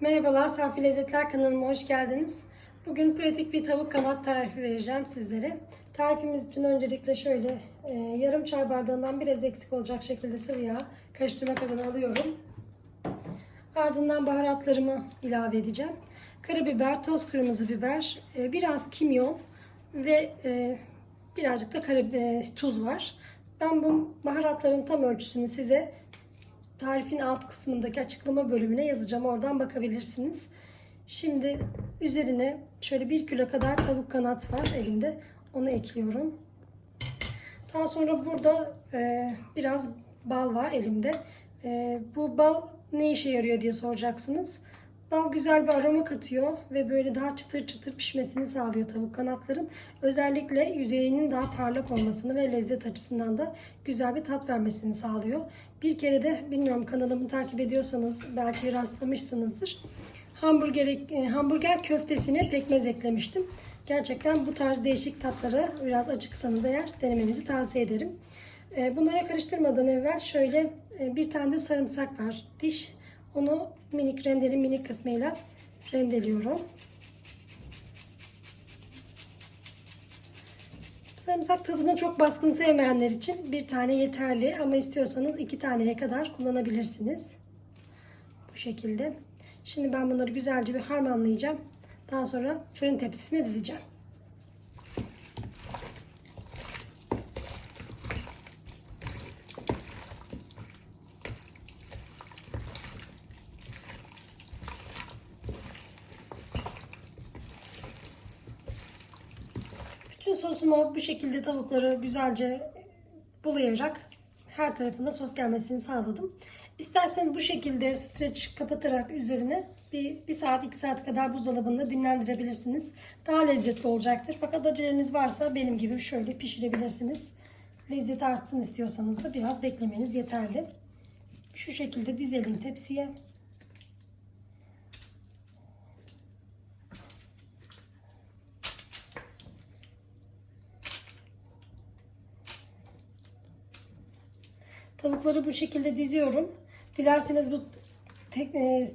Merhabalar, Safi Lezzetler kanalıma hoş geldiniz. Bugün pratik bir tavuk kanat tarifi vereceğim sizlere. Tarifimiz için öncelikle şöyle e, yarım çay bardağından biraz eksik olacak şekilde sıvı yağ karıştırma kabına alıyorum. Ardından baharatlarımı ilave edeceğim. Karabiber, toz kırmızı biber, e, biraz kimyon ve e, birazcık da karabiber, tuz var. Ben bu baharatların tam ölçüsünü size tarifin alt kısmındaki açıklama bölümüne yazacağım. Oradan bakabilirsiniz. Şimdi üzerine şöyle bir kilo kadar tavuk kanat var elimde. Onu ekliyorum. Daha sonra burada e, biraz bal var elimde. E, bu bal ne işe yarıyor diye soracaksınız. Bal güzel bir aroma katıyor ve böyle daha çıtır çıtır pişmesini sağlıyor tavuk kanatların. Özellikle yüzeyinin daha parlak olmasını ve lezzet açısından da güzel bir tat vermesini sağlıyor. Bir kere de bilmiyorum kanalımı takip ediyorsanız belki rastlamışsınızdır. Hamburger, e, hamburger köftesine pekmez eklemiştim. Gerçekten bu tarz değişik tatlara biraz açıksanız eğer denemenizi tavsiye ederim. E, Bunlara karıştırmadan evvel şöyle e, bir tane de sarımsak var. Diş onu minik rendeli minik kısmıyla rendeliyorum. Sarımsak tadını çok baskın sevmeyenler için bir tane yeterli ama istiyorsanız iki taneye kadar kullanabilirsiniz. Bu şekilde. Şimdi ben bunları güzelce bir harmanlayacağım. Daha sonra fırın tepsisine dizeceğim. Bütün sosuma bu şekilde tavukları güzelce bulayarak her tarafında sos gelmesini sağladım. İsterseniz bu şekilde streç kapatarak üzerine bir, bir saat iki saat kadar buzdolabında dinlendirebilirsiniz. Daha lezzetli olacaktır. Fakat aceleniz varsa benim gibi şöyle pişirebilirsiniz. Lezzet artsın istiyorsanız da biraz beklemeniz yeterli. Şu şekilde dizelim tepsiye. Tavukları bu şekilde diziyorum. Dilerseniz bu tek, e,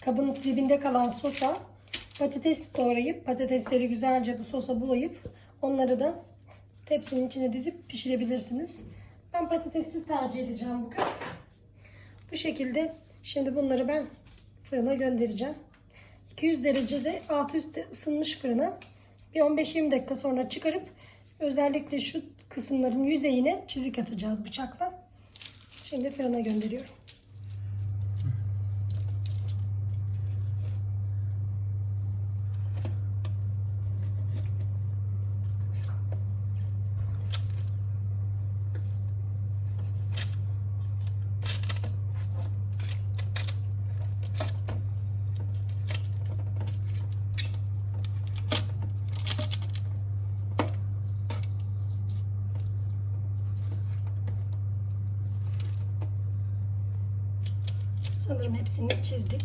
kabın dibinde kalan sosa patates doğrayıp patatesleri güzelce bu sosa bulayıp onları da tepsinin içine dizip pişirebilirsiniz. Ben patatessiz tercih edeceğim bugün. Bu şekilde şimdi bunları ben fırına göndereceğim. 200 derecede alt üstte ısınmış fırına bir 15-20 dakika sonra çıkarıp özellikle şu kısımların yüzeyine çizik atacağız bıçakla. Şimdi fırına gönderiyorum. Sanırım hepsini çizdik.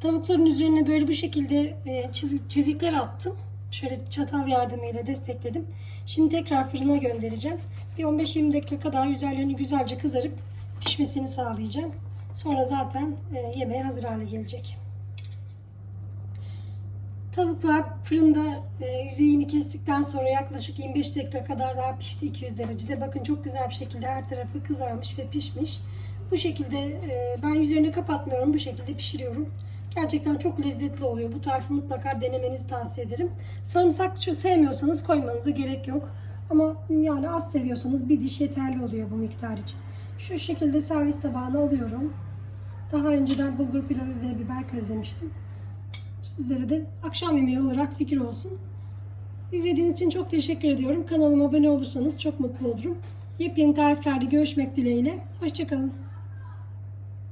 Tavukların üzerine böyle bu şekilde e, çiz- çizikler attım. Şöyle çatal yardımıyla destekledim. Şimdi tekrar fırına göndereceğim. Bir 15-20 dakika kadar üzerlerini güzelce kızarıp pişmesini sağlayacağım. Sonra zaten e, yemeğe hazır hale gelecek. Tavuklar fırında e, yüzeyini kestikten sonra yaklaşık 25 dakika kadar daha pişti 200 derecede. Bakın çok güzel bir şekilde her tarafı kızarmış ve pişmiş. Bu şekilde e, ben üzerini kapatmıyorum. Bu şekilde pişiriyorum. Gerçekten çok lezzetli oluyor. Bu tarifi mutlaka denemenizi tavsiye ederim. Sarımsak şu sevmiyorsanız koymanıza gerek yok. Ama yani az seviyorsanız bir diş yeterli oluyor bu miktar için. Şu şekilde servis tabağına alıyorum. Daha önceden bulgur pilavı ve biber közlemiştim. Sizlere de akşam yemeği olarak fikir olsun. İzlediğiniz için çok teşekkür ediyorum. Kanalıma abone olursanız çok mutlu olurum. Yepyeni tariflerde görüşmek dileğiyle. Hoşçakalın.